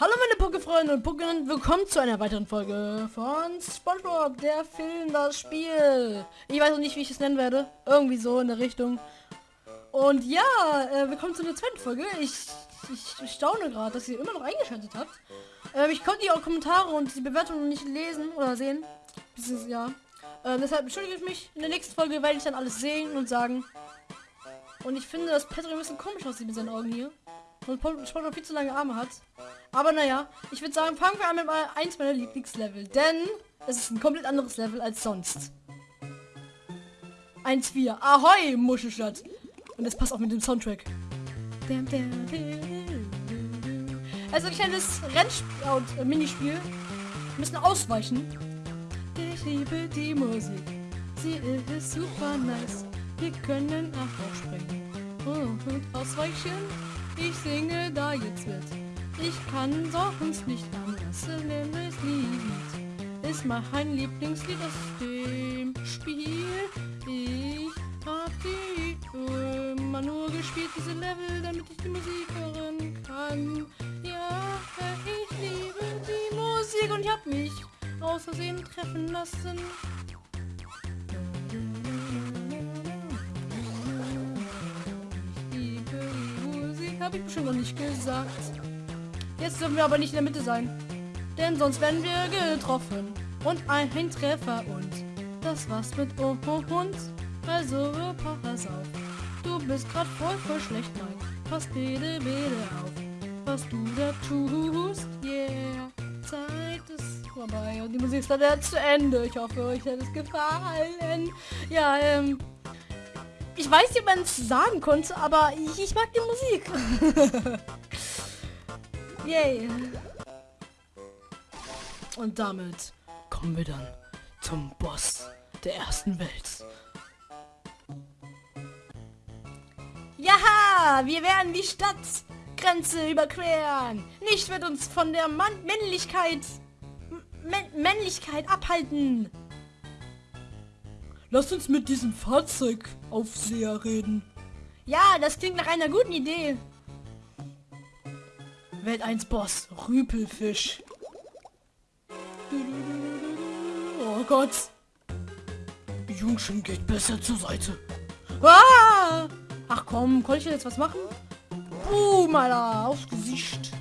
Hallo meine Pokéfreunde und Pokémon, willkommen zu einer weiteren Folge von Spongebob, der Film, das Spiel. Ich weiß noch nicht, wie ich es nennen werde. Irgendwie so in der Richtung. Und ja, äh, willkommen zu der zweiten Folge. Ich, ich, staune gerade, dass ihr immer noch eingeschaltet habt. Äh, ich konnte die Kommentare und die Bewertungen nicht lesen oder sehen. Ist, ja. Äh, deshalb entschuldige ich mich. In der nächsten Folge werde ich dann alles sehen und sagen. Und ich finde, dass Patrick ein bisschen komisch aussieht mit seinen Augen hier und Spongebob viel zu lange Arme hat. Aber naja, ich würde sagen, fangen wir an mit eins meiner Lieblingslevel, denn es ist ein komplett anderes Level als sonst. 1-4. Ahoi, Muschelstadt. Und das passt auch mit dem Soundtrack. Also ein kleines Rennspiel, äh, Minispiel. Wir müssen ausweichen. Ich liebe die Musik. Sie ist super nice. Wir können auch springen. Und ausweichen. Ich singe da jetzt mit. Ich kann sonst nicht anders, es Lied ist mein Lieblingslied aus dem Spiel. Ich hab die immer nur gespielt, diese Level, damit ich die Musik hören kann. Ja, ich liebe die Musik und ich hab mich aus Versehen treffen lassen. Habe ich bestimmt noch nicht gesagt. Jetzt dürfen wir aber nicht in der Mitte sein. Denn sonst werden wir getroffen. Und ein Treffer und das war's mit uns. Also pass auf. Du bist gerade voll voll schlecht, Mike. Pass bitte bitte auf, was du da tust. Yeah. Zeit ist vorbei und die Musik ist dann zu Ende. Ich hoffe, euch hat es gefallen. Ja, ähm, ich weiß nicht, ob man es sagen konnte, aber ich, ich mag die Musik. Yay. Und damit kommen wir dann zum Boss der ersten Welt. Ja, wir werden die Stadtgrenze überqueren. Nicht wird uns von der Mann Männlichkeit M Männlichkeit abhalten. Lass uns mit diesem Fahrzeugaufseher reden. Ja, das klingt nach einer guten Idee. Welt 1 Boss, Rüpelfisch. Oh Gott. Jungschen geht besser zur Seite. Ah! Ach komm, konnte ich jetzt was machen? Boom, Alter, aufs Gesicht.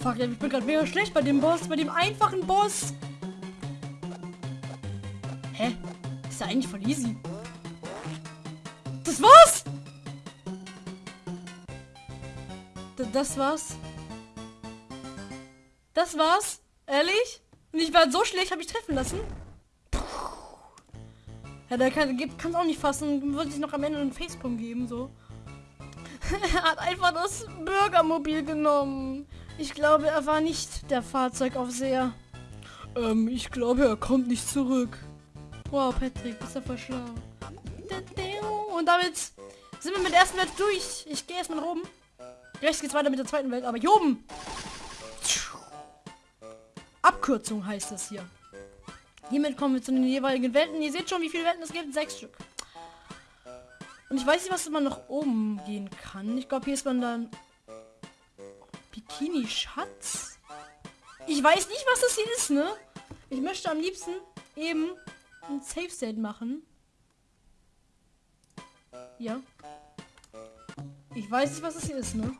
Fuck, ich bin gerade mega schlecht bei dem Boss, bei dem einfachen Boss. Ist ja eigentlich voll easy. Das war's? D das war's? Das war's? Ehrlich? Und ich war so schlecht, habe ich treffen lassen? Puh. Ja, der kann es auch nicht fassen. Würde sich noch am Ende einen Facepalm geben, so. er hat einfach das Bürgermobil genommen. Ich glaube, er war nicht der Fahrzeugaufseher. Ähm, ich glaube, er kommt nicht zurück. Wow, Patrick, bist du voll schlau. Und damit sind wir mit der ersten Welt durch. Ich gehe erstmal nach oben. Rechts geht's weiter mit der zweiten Welt, aber hier oben. Abkürzung heißt das hier. Hiermit kommen wir zu den jeweiligen Welten. Ihr seht schon, wie viele Welten es gibt. Sechs Stück. Und ich weiß nicht, was man nach oben gehen kann. Ich glaube, hier ist man dann... Bikini-Schatz? Ich weiß nicht, was das hier ist, ne? Ich möchte am liebsten eben ein Safe State machen. Ja. Ich weiß nicht, was das hier ist, ne?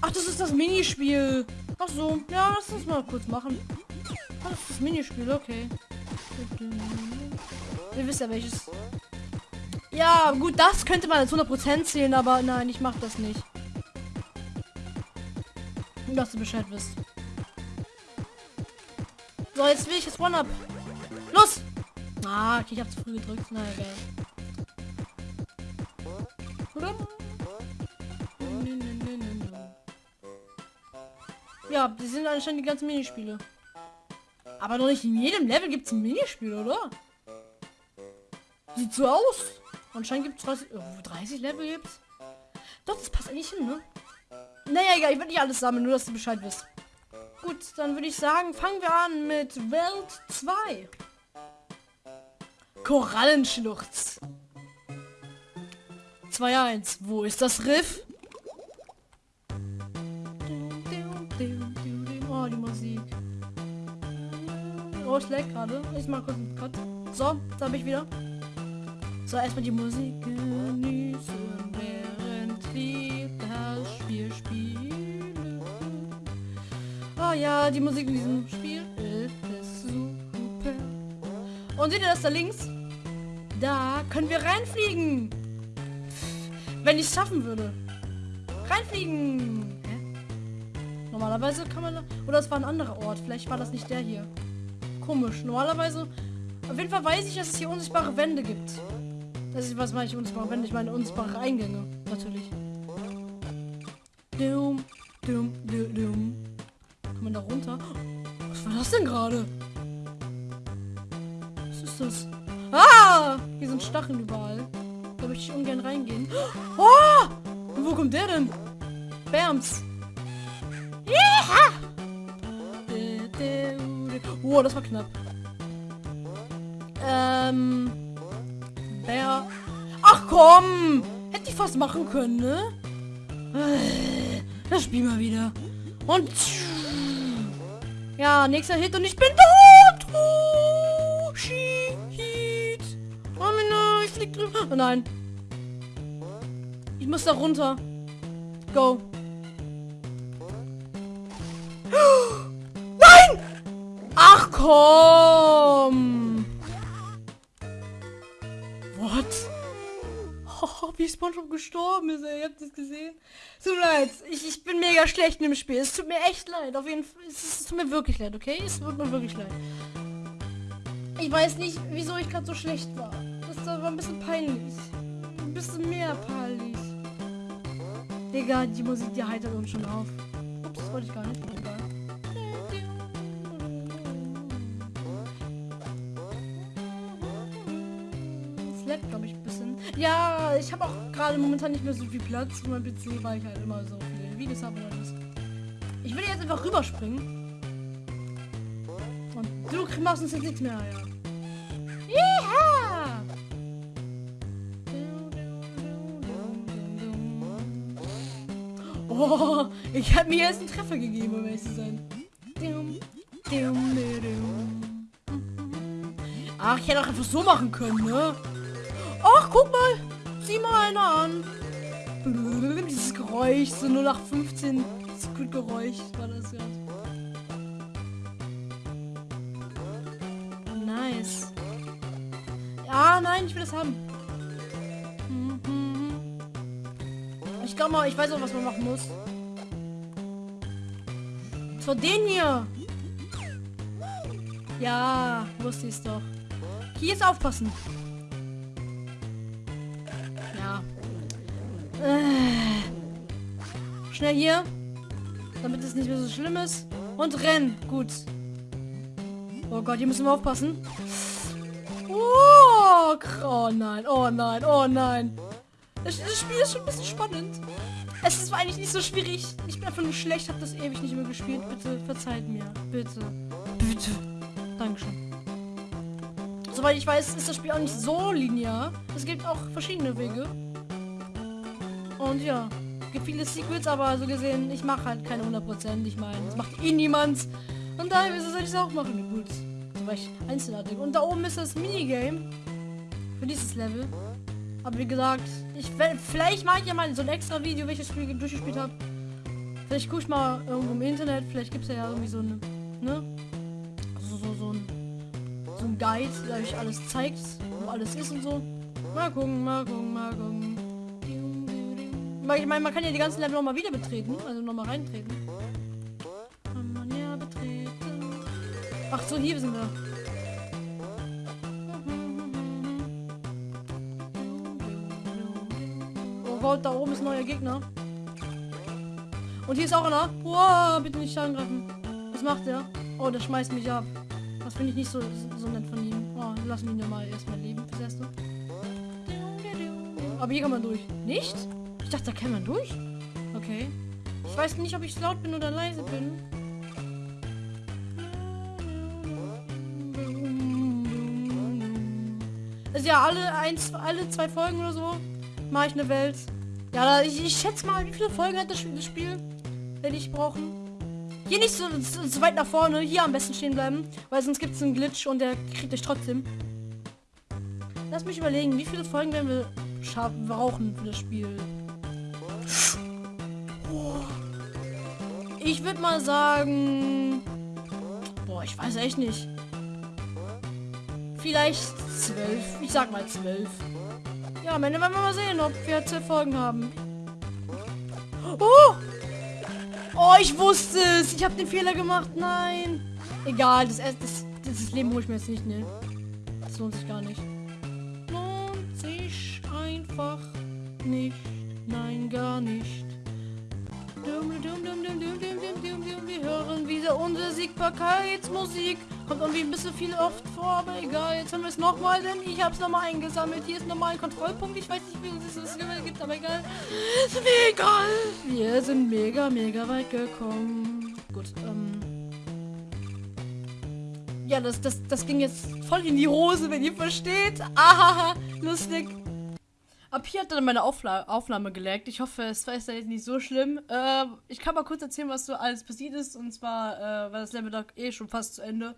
Ach, das ist das Minispiel. Ach so. Ja, lass uns mal kurz machen. Ach, das ist das Minispiel, okay. Ihr wisst ja welches. Ja, gut, das könnte man als 100% zählen, aber nein, ich mach das nicht. Dass du Bescheid wisst. So, jetzt will ich das One-Up. Ah, ich habe zu früh gedrückt. Na egal. Ja, die sind anscheinend die ganzen Minispiele. Aber doch nicht in jedem Level gibt es ein Minispiel, oder? Sieht so aus. Anscheinend gibt es 30, oh, 30 Level gibt's. Doch, das passt eigentlich hin, ne? Naja, egal, ich will nicht alles sammeln, nur dass du Bescheid wisst. Gut, dann würde ich sagen, fangen wir an mit Welt 2. Korallenschluchz. 2-1. Wo ist das Riff? Oh, die Musik. Oh, es gerade. Ich mach kurz einen Cut. So, da bin ich wieder. So, erstmal die Musik genießen, während wir das Spiel spielen. Oh ja, die Musik in diesem Spiel ist super. Und seht ihr das da links? Da können wir reinfliegen. Wenn ich es schaffen würde. Reinfliegen. Normalerweise kann man... Oder es war ein anderer Ort. Vielleicht war das nicht der hier. Komisch. Normalerweise... Auf jeden Fall weiß ich, dass es hier unsichtbare Wände gibt. Das ist, was meine ich unsichtbare Wände? Ich meine unsichtbare Eingänge. Natürlich. Dum, dum, dum, dum. Kann man da runter? Was war das denn gerade? Was ist das? Ah! Hier sind Stacheln überall. Da möchte ich ungern reingehen. Oh! Wo kommt der denn? Bams. Oh, das war knapp. Ähm. Bär. Ach komm! Hätte ich fast machen können, ne? Das Spiel mal wieder. Und. Ja, nächster Hit und ich bin tot! Oh nein. Ich muss da runter. Go. Nein! Ach komm! What? Oh, wie SpongeBob gestorben ist, ey. Ihr habt das gesehen? Tut mir leid. Ich, ich bin mega schlecht in dem Spiel. Es tut mir echt leid. Auf jeden Fall. Es, es tut mir wirklich leid, okay? Es tut mir wirklich leid. Ich weiß nicht, wieso ich gerade so schlecht war. Ein bisschen peinlich. Ein bisschen mehr peinlich. Digga, die Musik, die heitert uns schon auf. Ups, das wollte ich gar nicht. Egal. Es leckt, glaube ich, ein bisschen. Ja, ich habe auch gerade momentan nicht mehr so viel Platz für mein PC, weil ich halt immer so viele Videos habe und alles. Ich will jetzt einfach rüberspringen. Und du machst uns jetzt nichts mehr. Ja! Oh, ich habe mir jetzt einen Treffer gegeben, um ehrlich zu sein. Ach, ich hätte auch einfach so machen können, ne? Ach, guck mal. Sieh mal einer an. Dieses Geräusch, so 0815 Geräusch war das ja. Nice. Ja, nein, ich will das haben. Mal, ich weiß auch, was man machen muss. Vor den hier. Ja, wusste ich es doch. Hier ist aufpassen. Ja. Äh. Schnell hier. Damit es nicht mehr so schlimm ist. Und rennen. Gut. Oh Gott, hier müssen wir aufpassen. Oh, oh nein, oh nein, oh nein. Das, das, Spiel ist schon ein bisschen spannend. Es ist eigentlich nicht so schwierig. Ich bin einfach nur schlecht, habe das ewig nicht mehr gespielt. Bitte verzeiht mir. Bitte. Bitte. Dankeschön. Soweit ich weiß, ist das Spiel auch nicht so linear. Es gibt auch verschiedene Wege. Und ja, gibt viele Secrets, aber so gesehen, ich mache halt keine 100%. Ich meine, das macht eh niemand. Und daher soll ich es auch machen. Gut. War ich einzelartig. Und da oben ist das Minigame. Für dieses Level. Aber wie gesagt, ich vielleicht mache ich ja mal so ein extra Video, welches Spiel durchgespielt habe. Vielleicht gucke ich mal irgendwo im Internet, vielleicht gibt es ja irgendwie so eine, ne? Also so, so, ein, so ein Guide, der euch alles zeigt, wo alles ist und so. Mal gucken, mal gucken, mal gucken. Ich meine, man kann ja die ganzen Level nochmal wieder betreten, also nochmal reintreten. Kann man ja betreten. Ach so, hier sind wir. Gott, da oben ist neuer Gegner. Und hier ist auch einer. Wow, bitte nicht angreifen. Was macht der? Oh, der schmeißt mich ab. Das finde ich nicht so, so nett von ihm. Oh, lassen ihn ja mal erstmal leben, das erste. Aber hier kann man durch. Nicht? Ich dachte, da kann man durch. Okay. Ich weiß nicht, ob ich laut bin oder leise bin. Also ja, alle eins, alle zwei Folgen oder so mache ich eine Welt. Ja, ich, ich schätze mal, wie viele Folgen hat das Spiel, werde ich brauchen? Hier nicht so, so, so weit nach vorne. Hier am besten stehen bleiben. Weil sonst gibt es einen Glitch und der kriegt euch trotzdem. Lass mich überlegen, wie viele Folgen werden wir brauchen für das Spiel. Ich würde mal sagen... Boah, ich weiß echt nicht. Vielleicht zwölf. Ich sag mal zwölf. Ja, am Ende werden wir mal sehen, ob wir zwölf Folgen haben. Oh! Oh, ich wusste es. Ich habe den Fehler gemacht. Nein. Egal, das, das, das Leben hole ich mir jetzt nicht, ne? Das lohnt sich gar nicht. Lohnt sich einfach nicht. Nein, gar nicht. Wir hören wieder unsere Siegbarkeitsmusik. Kommt irgendwie ein bisschen viel oft vor, aber egal. Jetzt hören wir es nochmal, denn ich habe es nochmal eingesammelt. Hier ist nochmal ein Kontrollpunkt. Ich weiß nicht, wie es das gibt, aber egal. Ist mir egal. Wir sind mega, mega weit gekommen. Gut, ähm... Ja, das, das, das ging jetzt voll in die Hose, wenn ihr versteht. Ahaha, lustig. Ab hier hat dann meine Aufla Aufnahme gelegt. Ich hoffe, es war jetzt nicht so schlimm. Äh, ich kann mal kurz erzählen, was so alles passiert ist. Und zwar äh, war das Level da eh schon fast zu Ende.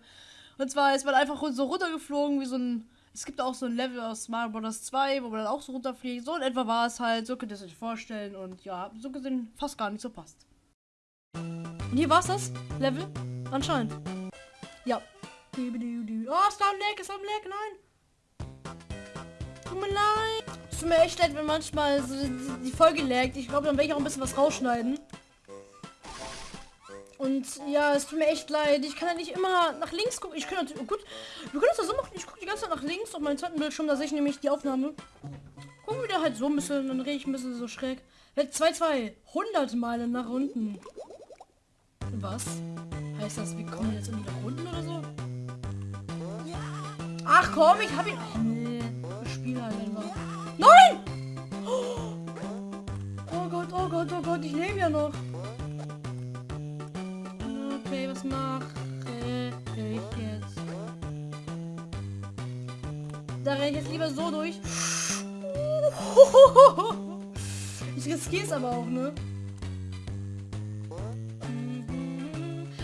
Und zwar ist man einfach so runtergeflogen, wie so ein. Es gibt auch so ein Level aus Mario Bros. 2, wo man dann auch so runterfliegt. So in etwa war es halt. So könnt ihr es euch vorstellen. Und ja, so gesehen fast gar nicht so passt. Und hier war es das Level. Anscheinend. Ja. Oh, ist da ein Leck, ist da ein Leck, nein. Tut mir leid. Es tut mir echt leid, wenn manchmal so die, Folge laggt. Ich glaube, dann werde ich auch ein bisschen was rausschneiden. Und ja, es tut mir echt leid. Ich kann ja nicht immer nach links gucken. Ich natürlich, oh gut, wir können das so machen. Ich gucke die ganze Zeit nach links auf meinen zweiten Bildschirm. Da sehe ich nämlich die Aufnahme. Gucken wir da halt so ein bisschen, dann rede ich ein bisschen so schräg. 2, 2, 100 Meilen nach unten. Was? Heißt das, wir kommen jetzt irgendwie nach unten oder so? Ach komm, ich habe ihn... Ach nee, ich spiele halt einfach. Nein! Oh Gott, oh Gott, oh Gott, ich lebe ja noch. Okay, was mache ich jetzt? Da renne ich jetzt lieber so durch. Ich riskiere es aber auch, ne?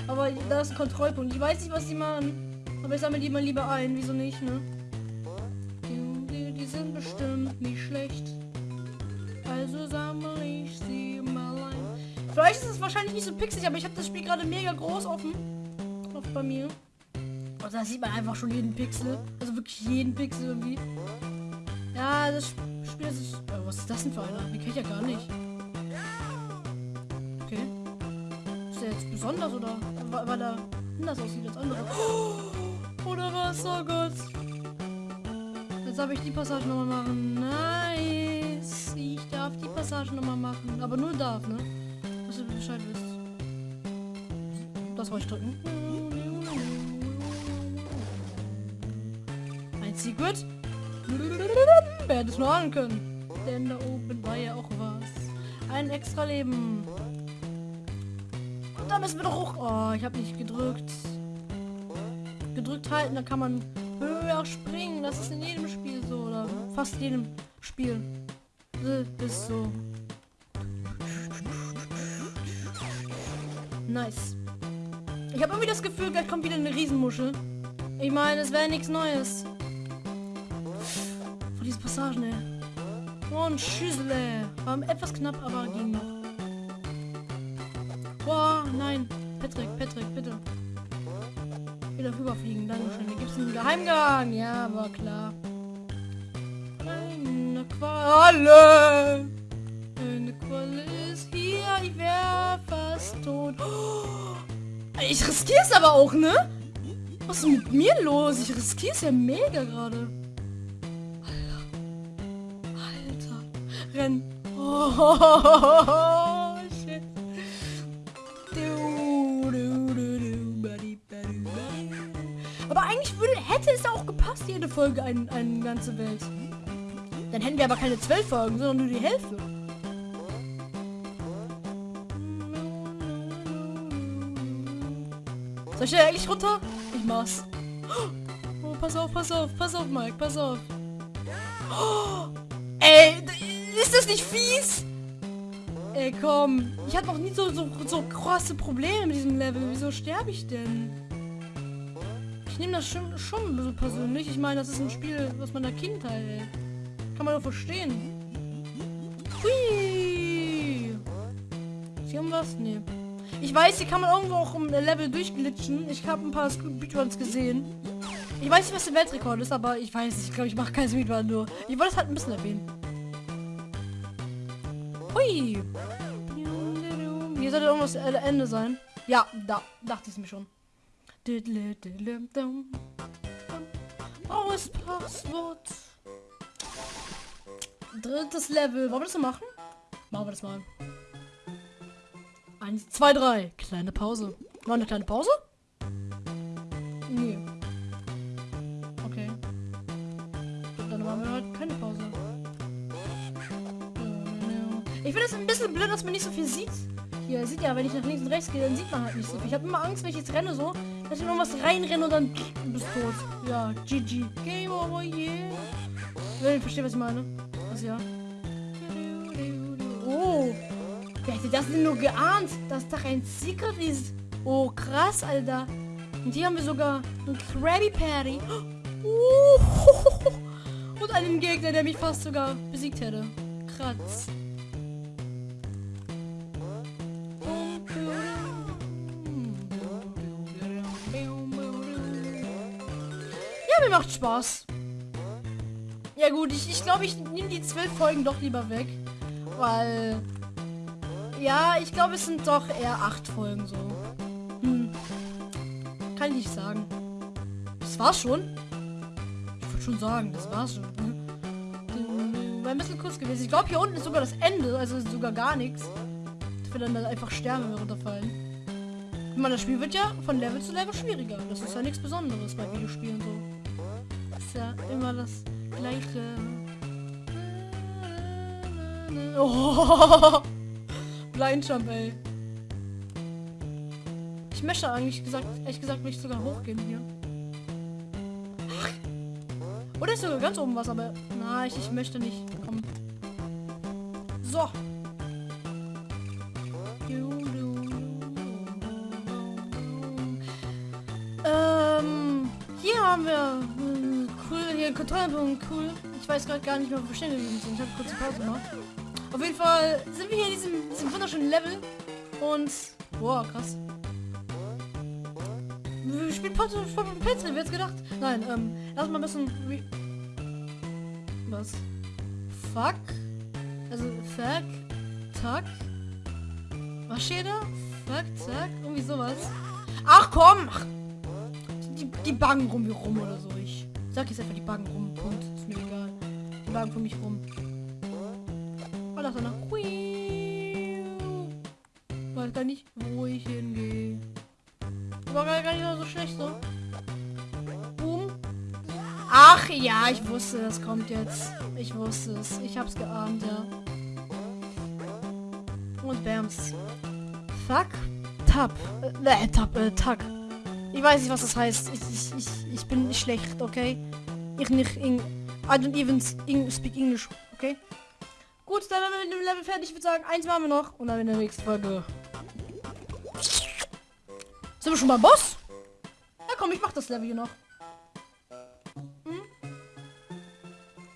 Aber da ist ein Kontrollpunkt. Ich weiß nicht, was sie machen. Aber ich sammle die mal lieber ein. Wieso nicht, ne? Nicht aber ich habe das Spiel gerade mega groß offen. Auf bei mir. Und da sieht man einfach schon jeden Pixel. Also wirklich jeden Pixel irgendwie. Ja, das Spiel ist... Oh, was ist das denn für einer? Den kenne ich ja gar nicht. Okay. Ist der jetzt besonders oder weil er anders aussieht als andere? Oder was? Oh Gott. Jetzt darf ich die Passage nochmal machen. Nice. Ich darf die Passage nochmal machen. Aber nur darf, ne? Dass du Bescheid wisst. Das wollte ich drücken. Ein Secret. Wer hätte es nur ahnen können? Denn da oben war ja auch was. Ein extra Leben. Da müssen wir doch hoch. Oh, ich habe nicht gedrückt. Gedrückt halten, da kann man höher springen. Das ist in jedem Spiel so. Oder fast jedem Spiel. Ist so. Nice. Ich habe irgendwie das Gefühl, gleich kommt wieder eine Riesenmuschel. Ich meine, es wäre nichts Neues. Vor diese Passagen, ey. Oh, ein Schüssel, ey. War etwas knapp, aber ging noch. Boah, nein. Patrick, Patrick, bitte wieder rüberfliegen. Dankeschön. Hier gibt es einen Geheimgang. Ja, war klar. Eine Qualle. Eine Qualle ist hier. Ich wäre fast tot. Ich riskiere es aber auch, ne? Was ist mit mir los? Ich riskiere es ja mega gerade. Alter. Alter. Renn. Oh. hätte es auch gepasst, jede Folge eine ein ganze Welt. Dann hätten wir aber keine zwölf Folgen, sondern nur die Hälfte. Soll ich da eigentlich runter? Ich mach's. Oh, pass auf, pass auf, pass auf, Mike, pass auf. Oh, ey, ist das nicht fies? Ey, komm. Ich hatte noch nie so, so, so krasse Probleme mit diesem Level. Wieso sterbe ich denn? Ich nehme das schon, schon bisschen persönlich. Ich meine, das ist ein Spiel aus meiner Kindheit, ey. Kann man doch verstehen. Hui! Hier irgendwas? Nee. Ich weiß, hier kann man irgendwo auch im Level durchglitschen. Ich habe ein paar Speedruns gesehen. Ich weiß nicht, was der Weltrekord ist, aber ich weiß nicht. Ich glaube, ich mache keinen Speedrun nur. Ich wollte es halt ein bisschen erwähnen. Hui! Hier sollte irgendwas Ende sein. Ja, da dachte ich mir schon. Blaues Passwort. Drittes Level. Wollen wir das so machen? Machen wir das mal. Eins, zwei, drei. Kleine Pause. War eine kleine Pause? Nee. Okay. Dann machen wir halt keine Pause. Ich finde es ein bisschen blöd, dass man nicht so viel sieht. Hier, sieht ja, wenn ich nach links und rechts gehe, dann sieht man halt nicht so viel. Ich habe immer Angst, wenn ich jetzt renne so, dass ich irgendwas reinrenne und dann bist tot. Ja, GG. Game over, yeah. Wenn ihr versteht, was ich meine. Also ja. Wer hätte das denn nur geahnt, dass da ein Secret ist? Oh, krass, Alter. Und hier haben wir sogar einen Krabby Patty. Uh, und einen Gegner, der mich fast sogar besiegt hätte. Kratz. Ja, mir macht Spaß. Ja gut, ich, ich glaube, ich nehme die zwölf Folgen doch lieber weg. Weil... Ja, ich glaube, es sind doch eher acht Folgen so. Hm. Kann ich nicht sagen. Das war's schon? Ich würde schon sagen, das war's schon. Hm. War ein bisschen kurz gewesen. Ich glaube, hier unten ist sogar das Ende, also ist sogar gar nichts. Dass wir dann einfach sterben, wenn wir runterfallen. Ich meine, das Spiel wird ja von Level zu Level schwieriger. Das ist ja nichts Besonderes bei Videospielen so. Das ist ja immer das gleiche. Oh. Blind Jump, ey. Ich möchte eigentlich gesagt, ehrlich gesagt, mich sogar hochgehen hier. Oder ist sogar ganz oben was, aber nein, ich, ich möchte nicht. Komm. So. Ähm, hier haben wir äh, cool, hier Kontrollpunkt, cool. Ich weiß gerade gar nicht mehr, wo wir stehen sind. Ich habe kurz eine Pause gemacht. Auf jeden Fall sind wir hier in diesem, diesem wunderschönen Level. Und. Boah, krass. Wir spielen Pencil, wer jetzt gedacht? Nein, ähm, lass mal ein bisschen. Was? Fuck? Also, fuck, tack. Was steht da? Fuck, zack, irgendwie sowas. Ach komm! Ach. Die, die Baggen rum wie rum oder so. Ich sag jetzt einfach die Baggen rum. Punkt. Ist mir egal. Die Baggen für mich rum. Das noch. Weiß gar nicht, wo ich hingehe. Aber gar, nicht so schlecht so. Boom. Ach ja, ich wusste, das kommt jetzt. Ich wusste es. Ich hab's geahnt, ja. Und Bams. Fuck. Tap. Äh, Tap, äh, Tag. Ich weiß nicht, was das heißt. Ich, ich, ich, ich bin schlecht, okay? Ich nicht in... I don't even speak English, okay? Gut, dann haben wir mit dem Level fertig. Ich würde sagen, eins machen wir noch. Und dann in der nächsten Folge. Sind wir schon beim Boss? Ja komm, ich mach das Level hier noch. Hm?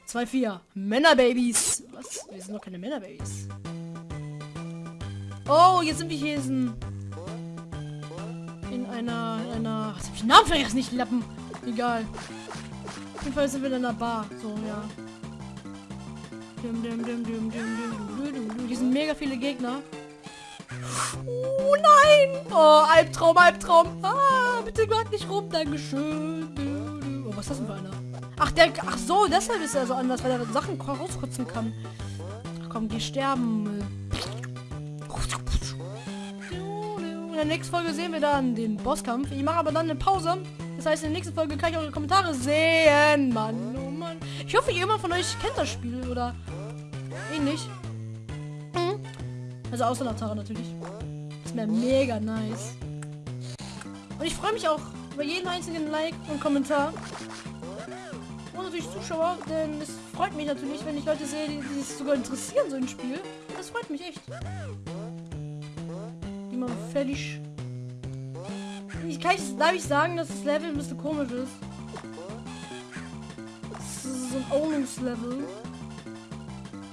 2-4. Männerbabys. Was? Wir sind noch keine Männerbabys. Oh, jetzt sind wir hier in, in einer, in einer, was hab ich den Namen vergessen, nicht Lappen. Egal. Auf jeden Fall sind wir in einer Bar. So, ja. Hier sind mega viele Gegner. Oh nein! Oh, Albtraum, Albtraum. Ah, bitte gerade nicht rum. Dankeschön. Oh, was ist das denn für einer? Ach, der. Ach so, deshalb ist er so anders, weil er Sachen rauskotzen kann. Ach komm, geh sterben. In der nächsten Folge sehen wir dann den Bosskampf. Ich mache aber dann eine Pause. Das heißt, in der nächsten Folge kann ich eure Kommentare sehen. Mann, oh Mann. Ich hoffe, jemand von euch kennt das Spiel oder ähnlich. Also außer Natara natürlich. Das wäre mega nice. Und ich freue mich auch über jeden einzigen Like und Kommentar. Und natürlich Zuschauer, denn es freut mich natürlich, wenn ich Leute sehe, die, sich sogar interessieren, so ein Spiel. Das das freut mich echt. Die mal fertig. Ich kann ich, darf ich sagen, dass das Level ein bisschen komisch ist. Das ist so ein Ownings-Level.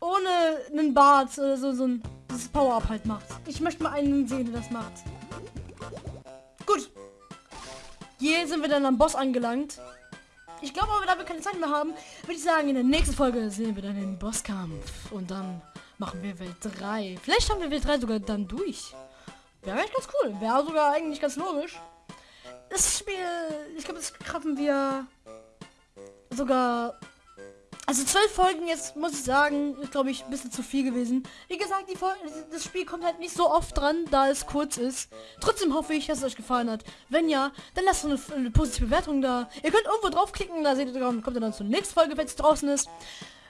ohne einen Bart oder so, so ein das Power-Up halt macht. Ich möchte mal einen sehen, der das macht. Gut. Hier sind wir dann am Boss angelangt. Ich glaube aber, da wir keine Zeit mehr haben, würde ich sagen, in der nächsten Folge sehen wir dann den Bosskampf. Und dann machen wir Welt 3. Vielleicht haben wir Welt 3 sogar dann durch. Wäre eigentlich ganz cool. Wäre sogar eigentlich ganz logisch. Das Spiel, ich glaube, das schaffen wir sogar also zwölf Folgen jetzt, muss ich sagen, ist glaube ich ein bisschen zu viel gewesen. Wie gesagt, die Folge, das Spiel kommt halt nicht so oft dran, da es kurz ist. Trotzdem hoffe ich, dass es euch gefallen hat. Wenn ja, dann lasst eine, eine positive Bewertung da. Ihr könnt irgendwo draufklicken, da seht ihr, kommt ihr dann zur nächsten Folge, wenn es draußen ist.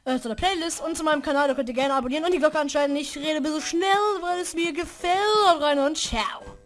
Äh, zu der Playlist und zu meinem Kanal, da könnt ihr gerne abonnieren und die Glocke anschalten. Ich rede ein bisschen schnell, weil es mir gefällt. rein und ciao.